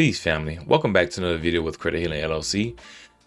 Peace family. Welcome back to another video with Credit Healing LLC.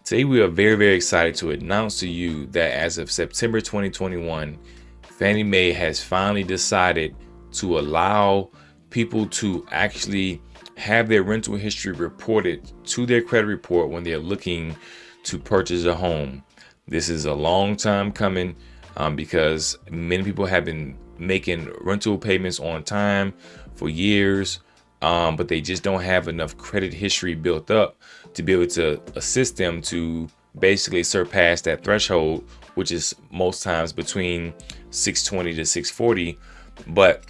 Today we are very, very excited to announce to you that as of September 2021, Fannie Mae has finally decided to allow people to actually have their rental history reported to their credit report when they're looking to purchase a home. This is a long time coming um, because many people have been making rental payments on time for years um, but they just don't have enough credit history built up to be able to assist them to basically surpass that threshold, which is most times between 620 to 640. But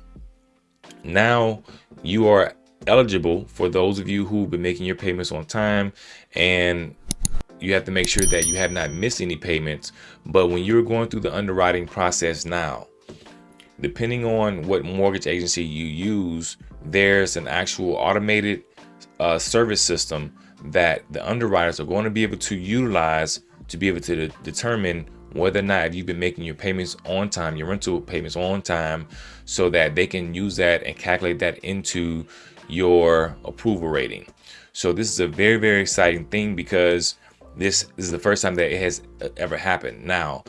now you are eligible for those of you who've been making your payments on time and you have to make sure that you have not missed any payments. But when you're going through the underwriting process now, depending on what mortgage agency you use, there's an actual automated uh, service system that the underwriters are going to be able to utilize to be able to de determine whether or not you've been making your payments on time, your rental payments on time, so that they can use that and calculate that into your approval rating. So this is a very, very exciting thing because this, is the first time that it has uh, ever happened. Now,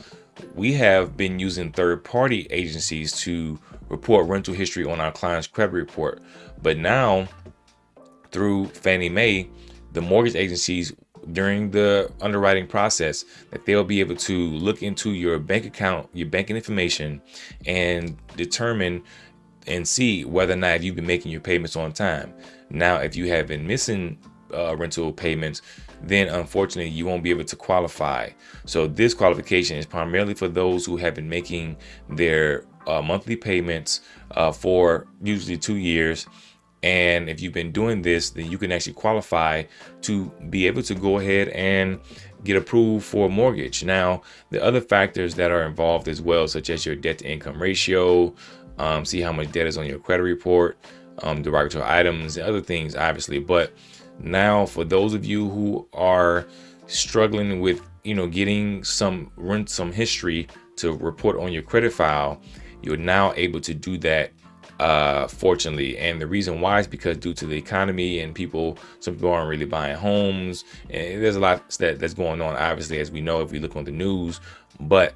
we have been using third-party agencies to report rental history on our client's credit report. But now, through Fannie Mae, the mortgage agencies during the underwriting process that they'll be able to look into your bank account, your banking information, and determine and see whether or not you've been making your payments on time. Now, if you have been missing uh, rental payments, then unfortunately you won't be able to qualify. So this qualification is primarily for those who have been making their uh, monthly payments uh, for usually two years. And if you've been doing this, then you can actually qualify to be able to go ahead and get approved for a mortgage. Now, the other factors that are involved as well, such as your debt to income ratio, um, see how much debt is on your credit report, um, derogatory items, and other things, obviously. But now, for those of you who are struggling with, you know, getting some rent, some history to report on your credit file, you're now able to do that uh fortunately. And the reason why is because due to the economy and people some people aren't really buying homes and there's a lot that that's going on obviously as we know if we look on the news. But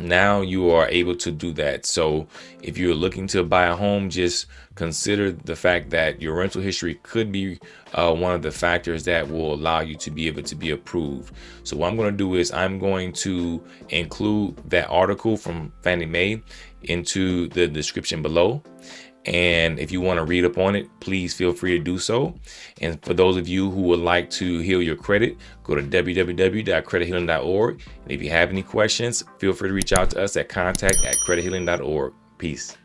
now you are able to do that. So if you're looking to buy a home just consider the fact that your rental history could be uh, one of the factors that will allow you to be able to be approved. So what i'm going to do is i'm going to include that article from fannie mae into the description below and if you want to read up on it, please feel free to do so. And for those of you who would like to heal your credit, go to www.credithealing.org. And if you have any questions, feel free to reach out to us at contact at credithealing.org. Peace.